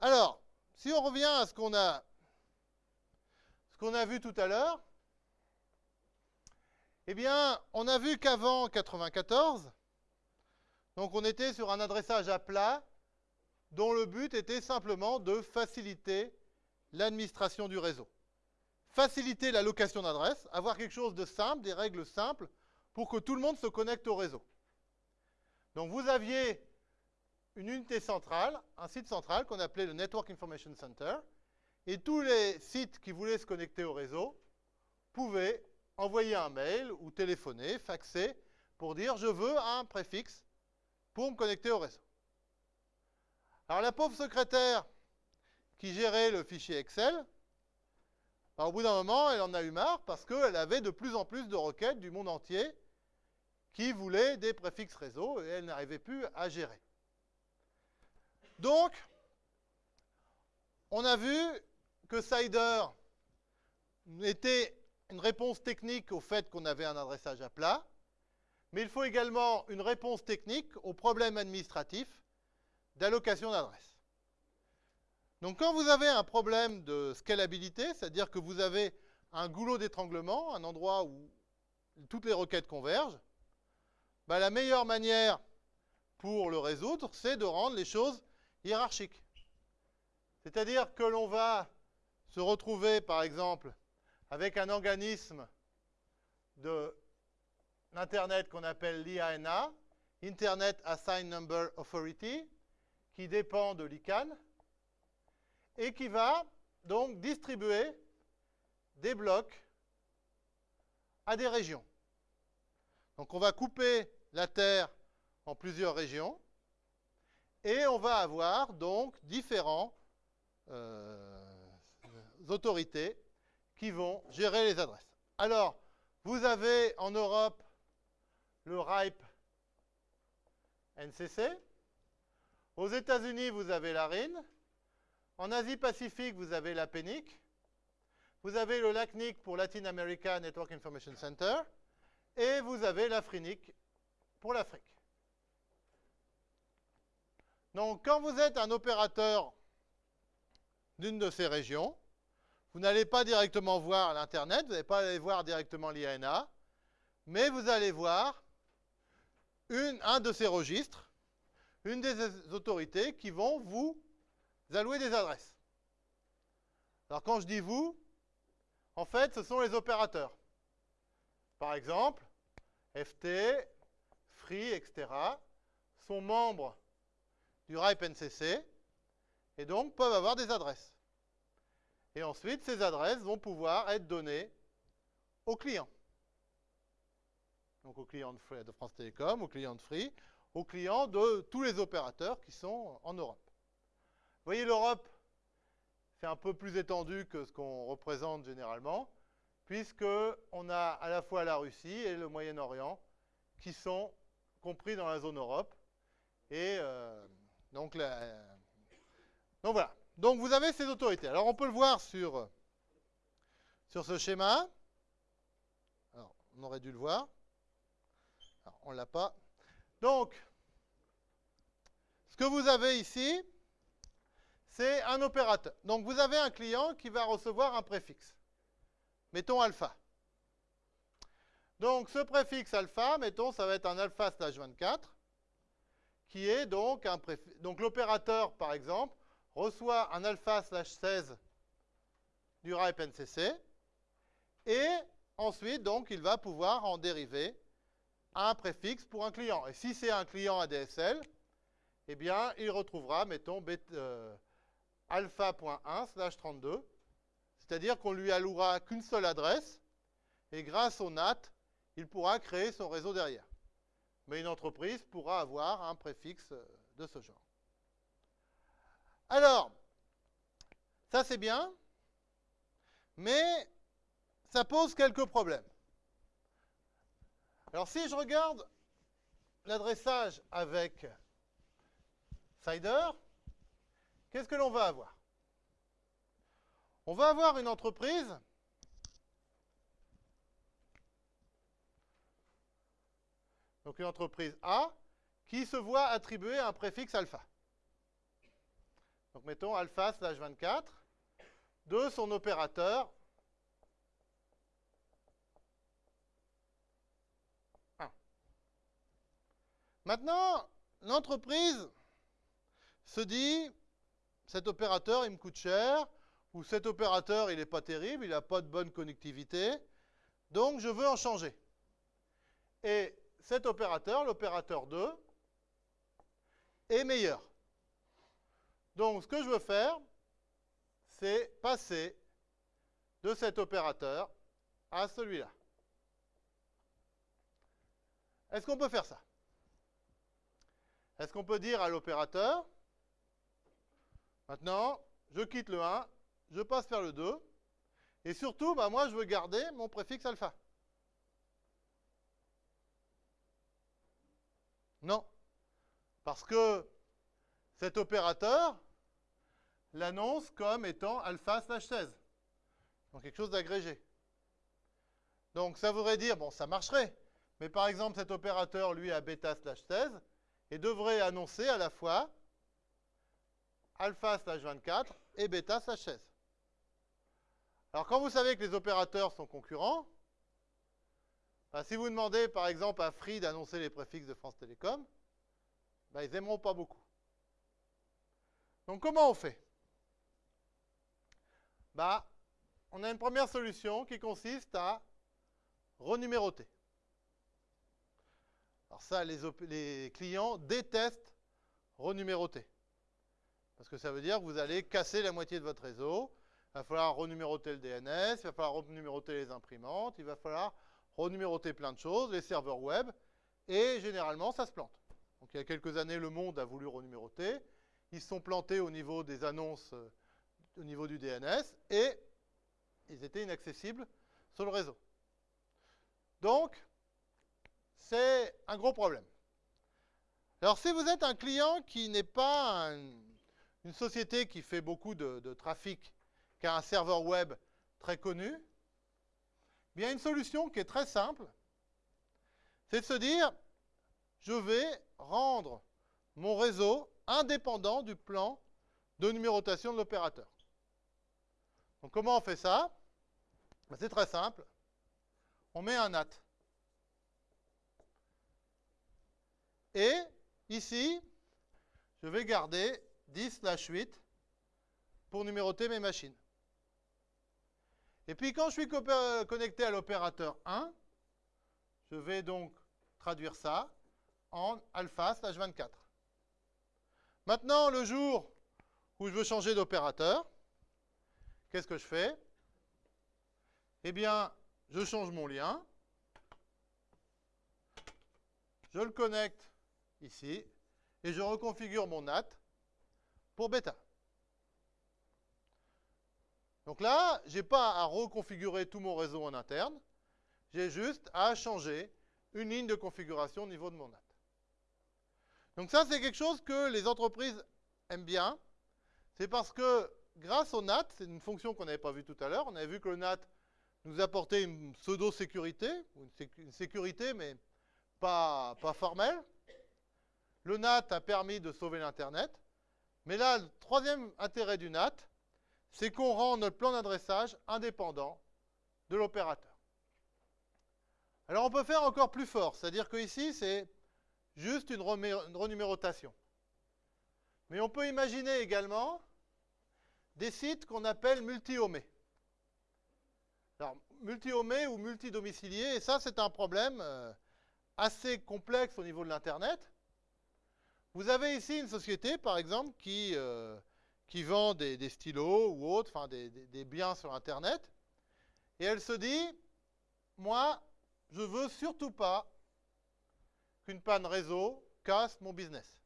Alors, si on revient à ce qu'on a, vu tout à l'heure, eh bien, on a vu qu'avant 94, donc on était sur un adressage à plat dont le but était simplement de faciliter l'administration du réseau. Faciliter la location d'adresses, avoir quelque chose de simple, des règles simples, pour que tout le monde se connecte au réseau. Donc vous aviez une unité centrale, un site central qu'on appelait le Network Information Center, et tous les sites qui voulaient se connecter au réseau pouvaient envoyer un mail ou téléphoner, faxer, pour dire je veux un préfixe pour me connecter au réseau. Alors la pauvre secrétaire qui gérait le fichier Excel, bah, au bout d'un moment, elle en a eu marre parce qu'elle avait de plus en plus de requêtes du monde entier qui voulaient des préfixes réseau et elle n'arrivait plus à gérer. Donc, on a vu que Cider était une réponse technique au fait qu'on avait un adressage à plat, mais il faut également une réponse technique au problème administratif d'allocation d'adresse. Donc quand vous avez un problème de scalabilité, c'est-à-dire que vous avez un goulot d'étranglement, un endroit où toutes les requêtes convergent, bah, la meilleure manière pour le résoudre, c'est de rendre les choses hiérarchiques. C'est-à-dire que l'on va se retrouver, par exemple, avec un organisme de l'Internet qu'on appelle l'IANA, Internet Assigned Number Authority, qui dépend de l'ICANN, et qui va donc distribuer des blocs à des régions. Donc on va couper la Terre en plusieurs régions, et on va avoir donc différents euh, autorités qui vont gérer les adresses. Alors, vous avez en Europe le RIPE NCC. Aux États-Unis, vous avez la RIN. En Asie-Pacifique, vous avez la PENIC. Vous avez le LACNIC pour Latin America Network Information Center. Et vous avez l'AFRINIC pour l'Afrique. Donc, quand vous êtes un opérateur d'une de ces régions, vous n'allez pas directement voir l'Internet, vous n'allez pas aller voir directement l'IANA, mais vous allez voir un de ces registres, une des autorités qui vont vous allouer des adresses. Alors quand je dis vous, en fait, ce sont les opérateurs. Par exemple, FT, Free, etc., sont membres du RIPE NCC et donc peuvent avoir des adresses. Et ensuite, ces adresses vont pouvoir être données aux clients. Donc aux clients de France Télécom, aux clients de Free, aux clients de tous les opérateurs qui sont en Europe. Vous voyez, l'Europe, c'est un peu plus étendu que ce qu'on représente généralement, puisqu'on a à la fois la Russie et le Moyen-Orient qui sont compris dans la zone Europe. Et euh, donc, donc voilà. Donc vous avez ces autorités. Alors on peut le voir sur, ce schéma. Alors, on aurait dû le voir. On ne l'a pas. Donc, ce que vous avez ici, c'est un opérateur. Donc vous avez un client qui va recevoir un préfixe. Mettons alpha. Donc ce préfixe alpha, mettons, ça va être un alpha slash 24, qui est donc un préfixe. Donc l'opérateur, par exemple, reçoit un alpha slash 16 du RIPE NCC, et ensuite, donc, il va pouvoir en dériver un préfixe pour un client. Et si c'est un client ADSL, eh bien, il retrouvera, mettons, euh, alpha.1 slash 32, c'est-à-dire qu'on lui allouera qu'une seule adresse, et grâce au NAT, il pourra créer son réseau derrière. Mais une entreprise pourra avoir un préfixe de ce genre. Alors, ça c'est bien, mais ça pose quelques problèmes. Alors si je regarde l'adressage avec Cider, qu'est-ce que l'on va avoir? On va avoir une entreprise donc une entreprise A qui se voit attribuer un préfixe alpha. donc mettons alpha slash 24, de son opérateur 1. Maintenant, l'entreprise se dit, cet opérateur, il me coûte cher, ou cet opérateur, il n'est pas terrible, il n'a pas de bonne connectivité, donc je veux en changer. Et cet opérateur, l'opérateur 2, est meilleur. Donc ce que je veux faire, c'est passer de cet opérateur à celui-là. Est-ce qu'on peut faire ça? Est-ce qu'on peut dire à l'opérateur, maintenant, je quitte le 1, je passe vers le 2, et surtout, bah, moi, je veux garder mon préfixe alpha. Non. Parce que cet opérateur l'annonce comme étant alpha slash 16. Donc quelque chose d'agrégé. Donc ça voudrait dire, bon, ça marcherait. Mais par exemple, cet opérateur, lui, a bêta slash 16 et devrait annoncer à la fois alpha slash 24 et bêta slash 16. Alors quand vous savez que les opérateurs sont concurrents, si vous demandez par exemple à Free d'annoncer les préfixes de France Télécom, bah, ils n'aimeront pas beaucoup. Donc comment on fait? Bah, On a une première solution qui consiste à renuméroter. Alors ça, les, les clients détestent renuméroter. Parce que ça veut dire que vous allez casser la moitié de votre réseau. Il va falloir renuméroter le DNS, il va falloir renuméroter les imprimantes, il va falloir renuméroter plein de choses, les serveurs web, et généralement, ça se plante. Donc, il y a quelques années, le monde a voulu renuméroter. Ils se sont plantés au niveau des annonces, euh, au niveau du DNS, et ils étaient inaccessibles sur le réseau. Donc, c'est un gros problème. Alors, si vous êtes un client qui n'est pas une société qui fait beaucoup de, de trafic, qui a un serveur web très connu, il y a une solution qui est très simple, c'est de se dire, je vais rendre mon réseau indépendant du plan de numérotation de l'opérateur. Donc comment on fait ça? Ben, C'est très simple. On met un NAT. Et ici, je vais garder 10 8 pour numéroter mes machines. Et puis quand je suis connecté à l'opérateur 1, je vais donc traduire ça en alpha slash 24. Maintenant, le jour où je veux changer d'opérateur, qu'est-ce que je fais? Eh bien, je change mon lien, je le connecte ici, et je reconfigure mon NAT pour bêta. Donc là, je n'ai pas à reconfigurer tout mon réseau en interne. J'ai juste à changer une ligne de configuration au niveau de mon NAT. Donc ça, c'est quelque chose que les entreprises aiment bien. C'est parce que grâce au NAT, c'est une fonction qu'on n'avait pas vue tout à l'heure, on avait vu que le NAT nous apportait une pseudo-sécurité, une sécurité mais pas, pas formelle. Le NAT a permis de sauver l'Internet. Mais là, le troisième intérêt du NAT, c'est qu'on rend notre plan d'adressage indépendant de l'opérateur. Alors on peut faire encore plus fort, c'est-à-dire que ici c'est juste une, renumérotation. Mais on peut imaginer également des sites qu'on appelle multi-homés. Alors multi-homés ou multi-domiciliés, et ça c'est un problème euh, assez complexe au niveau de l'Internet. Vous avez ici une société par exemple qui... Euh, qui vend des, stylos ou autres, enfin des, biens sur Internet, et elle se dit, moi, je veux surtout pas qu'une panne réseau casse mon business.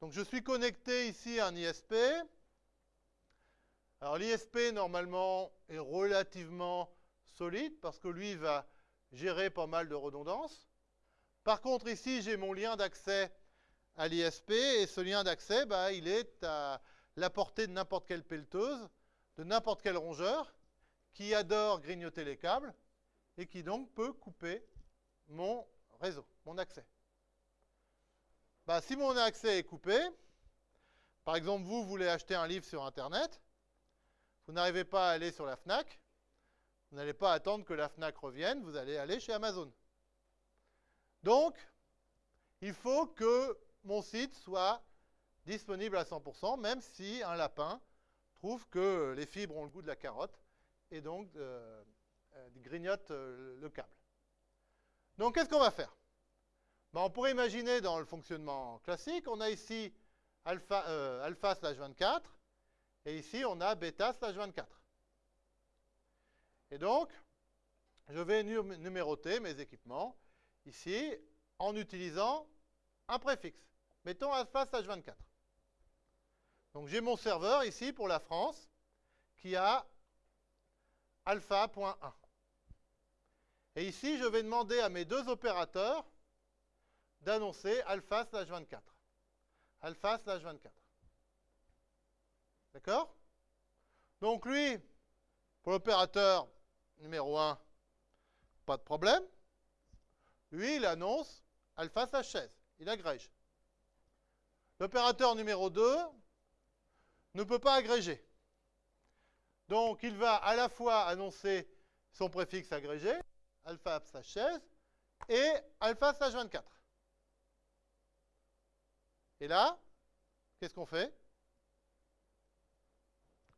Donc je suis connecté ici à un ISP. Alors l'ISP normalement est relativement solide parce que lui va gérer pas mal de redondances. Par contre ici j'ai mon lien d'accès à l'ISP et ce lien d'accès, bah, il est à la portée de n'importe quelle pelleteuse, de n'importe quel rongeur qui adore grignoter les câbles et qui donc peut couper mon réseau, mon accès. Bah, si mon accès est coupé, Par exemple, vous voulez acheter un livre sur Internet, vous n'arrivez pas à aller sur la FNAC, vous n'allez pas attendre que la FNAC revienne, vous allez aller chez Amazon. Donc, il faut que mon site soit disponible à 100%, même si un lapin trouve que les fibres ont le goût de la carotte et donc euh, euh, grignote euh, le câble. Donc, qu'est-ce qu'on va faire? Ben, On pourrait imaginer dans le fonctionnement classique, on a ici alpha, slash 24, et ici on a bêta slash 24. Et donc, je vais numéroter mes équipements ici en utilisant un préfixe. Mettons alpha slash 24. Donc j'ai mon serveur ici pour la France qui a alpha.1. Et ici, je vais demander à mes deux opérateurs d'annoncer alpha slash 24. Alpha slash 24. D'accord? Donc lui, pour l'opérateur numéro 1, pas de problème. Lui, il annonce alpha slash 16. Il agrège. L'opérateur numéro 2 ne peut pas agréger. Donc, il va à la fois annoncer son préfixe agrégé, alpha slash 16, et alpha slash 24. Et là, qu'est-ce qu'on fait?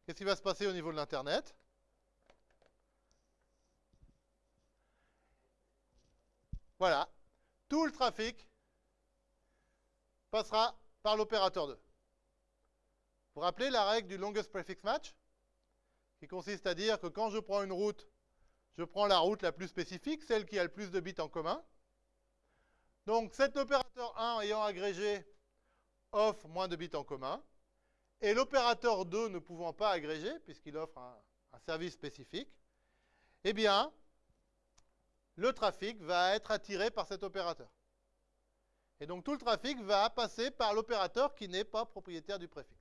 Qu'est-ce qui va se passer au niveau de l'Internet? Voilà, tout le trafic passera par l'opérateur 2. Vous vous rappelez la règle du longest prefix match Qui consiste à dire que quand je prends une route, je prends la route la plus spécifique, celle qui a le plus de bits en commun. Donc cet opérateur 1 ayant agrégé offre moins de bits en commun, et l'opérateur 2 ne pouvant pas agréger, puisqu'il offre un, un, service spécifique, eh bien, le trafic va être attiré par cet opérateur. Et donc tout le trafic va passer par l'opérateur qui n'est pas propriétaire du préfixe.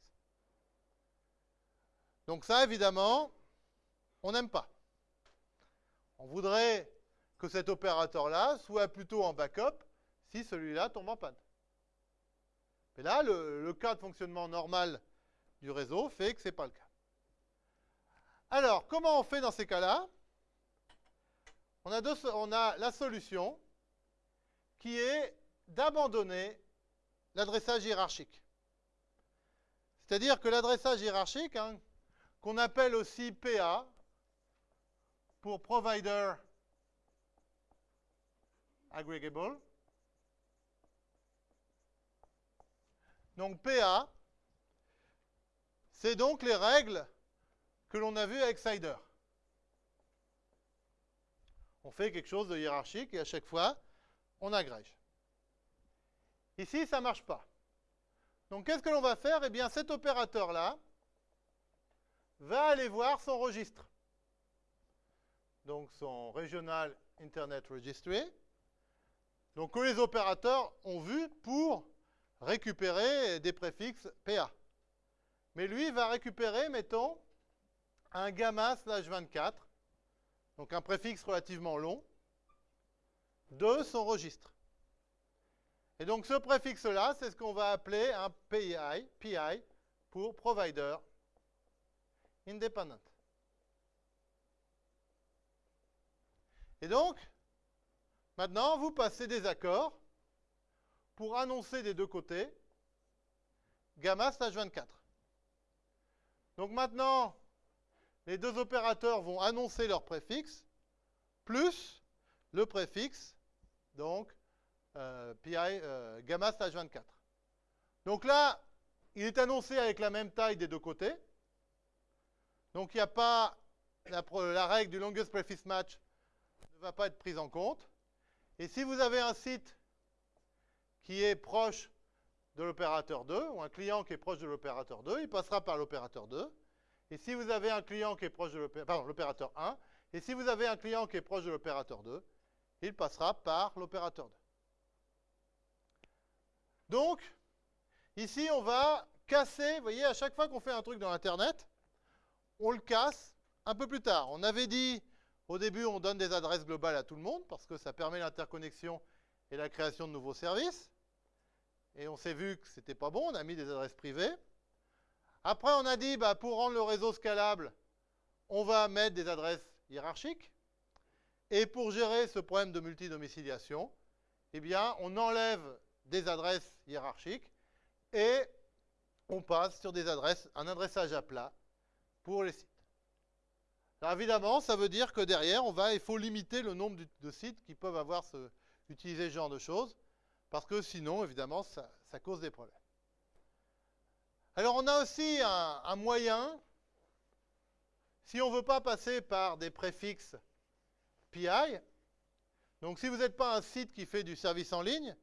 Donc ça, évidemment, on n'aime pas. On voudrait que cet opérateur-là soit plutôt en backup si celui-là tombe en panne. Mais là, le, cas de fonctionnement normal du réseau fait que ce n'est pas le cas. Alors, comment on fait dans ces cas-là? On a la solution qui est d'abandonner l'adressage hiérarchique. C'est-à-dire que l'adressage hiérarchique, hein, qu'on appelle aussi PA, pour Provider Aggregable, donc PA, c'est donc les règles que l'on a vues avec Cider on fait quelque chose de hiérarchique et à chaque fois, on agrège. Ici, ça ne marche pas. Donc, qu'est-ce que l'on va faire? Eh bien, cet opérateur-là va aller voir son registre. Donc, son Regional Internet Registry. Donc, que les opérateurs ont vu pour récupérer des préfixes PA. Mais lui va récupérer, mettons, un gamma slash 24 donc un préfixe relativement long, de son registre. Et donc ce préfixe-là, c'est ce qu'on va appeler un PI, PI pour Provider Independent. Et donc, maintenant, vous passez des accords pour annoncer des deux côtés gamma slash 24. Donc maintenant, les deux opérateurs vont annoncer leur préfixe, plus le préfixe, donc euh, PI euh, gamma stage 24. Donc là, il est annoncé avec la même taille des deux côtés. Donc il n'y a pas la, règle du longest prefix match ne va pas être prise en compte. Et si vous avez un site qui est proche de l'opérateur 2, ou un client qui est proche de l'opérateur 2, il passera par l'opérateur 2. Et si vous avez un client qui est proche de l'opérateur 1, et si vous avez un client qui est proche de l'opérateur 2, il passera par l'opérateur 2. Donc, ici, on va casser, vous voyez, à chaque fois qu'on fait un truc dans Internet, on le casse un peu plus tard. On avait dit, au début, on donne des adresses globales à tout le monde, parce que ça permet l'interconnexion et la création de nouveaux services. Et on s'est vu que ce n'était pas bon, on a mis des adresses privées. Après, on a dit, bah, pour rendre le réseau scalable, on va mettre des adresses hiérarchiques. Et pour gérer ce problème de multidomiciliation, eh bien, on enlève des adresses hiérarchiques et on passe sur des adresses, un adressage à plat pour les sites. Alors évidemment, ça veut dire que derrière, on va, il faut limiter le nombre de sites qui peuvent avoir ce, utiliser ce genre de choses, parce que sinon, évidemment, ça, cause des problèmes. Alors on a aussi un, un moyen, si on ne veut pas passer par des préfixes PI, donc si vous n'êtes pas un site qui fait du service en ligne,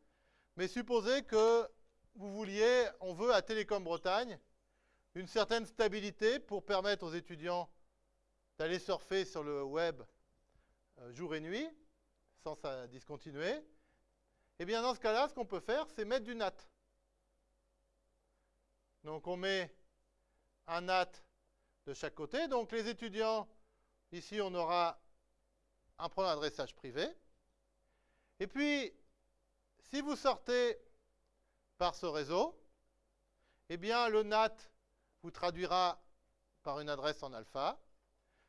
mais supposez que vous vouliez, on veut à Télécom Bretagne, une certaine stabilité pour permettre aux étudiants d'aller surfer sur le web euh, jour et nuit, sans ça discontinuer, eh bien dans ce cas-là, ce qu'on peut faire, c'est mettre du NAT. Donc on met un NAT de chaque côté. Donc les étudiants, ici on aura un point d'adressage privé. Et puis, si vous sortez par ce réseau, eh bien le NAT vous traduira par une adresse en alpha.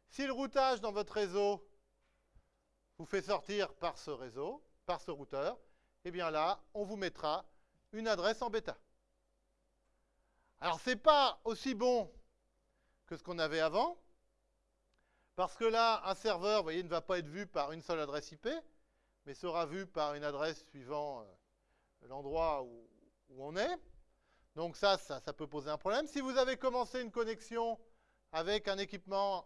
Si le routage dans votre réseau vous fait sortir par ce réseau, par ce routeur, eh bien là, on vous mettra une adresse en bêta. Alors, ce n'est pas aussi bon que ce qu'on avait avant, parce que là, un serveur, vous voyez, ne va pas être vu par une seule adresse IP, mais sera vu par une adresse suivant euh, l'endroit où, on est. Donc ça, ça, peut poser un problème. Si vous avez commencé une connexion avec un équipement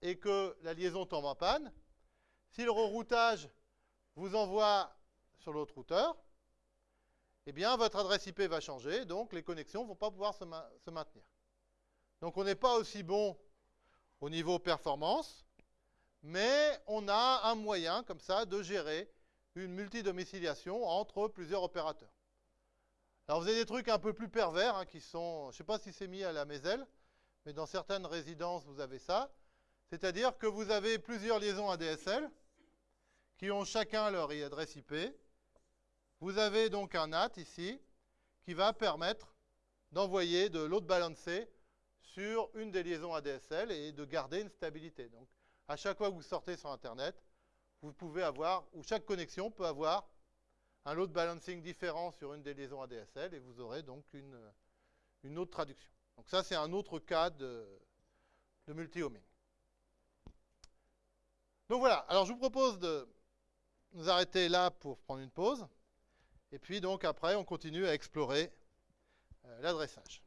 et que la liaison tombe en panne, si le reroutage vous envoie sur l'autre routeur, eh bien, votre adresse IP va changer, donc les connexions ne vont pas pouvoir se maintenir. Donc, on n'est pas aussi bon au niveau performance, mais on a un moyen, comme ça, de gérer une multidomiciliation entre plusieurs opérateurs. Alors, vous avez des trucs un peu plus pervers, hein, qui sont, je ne sais pas si c'est mis à la Méselle, mais dans certaines résidences, vous avez ça. C'est-à-dire que vous avez plusieurs liaisons ADSL qui ont chacun leur adresse IP. Vous avez donc un NAT ici qui va permettre d'envoyer de load balancer sur une des liaisons ADSL et de garder une stabilité. À chaque fois que vous sortez sur Internet, vous pouvez avoir, ou chaque connexion peut avoir un load balancing différent sur une des liaisons ADSL et vous aurez donc une, une autre traduction. Donc ça, c'est un autre cas de, de multi-homing. Donc voilà, alors je vous propose de nous arrêter là pour prendre une pause. Et puis donc après, on continue à explorer euh, l'adressage.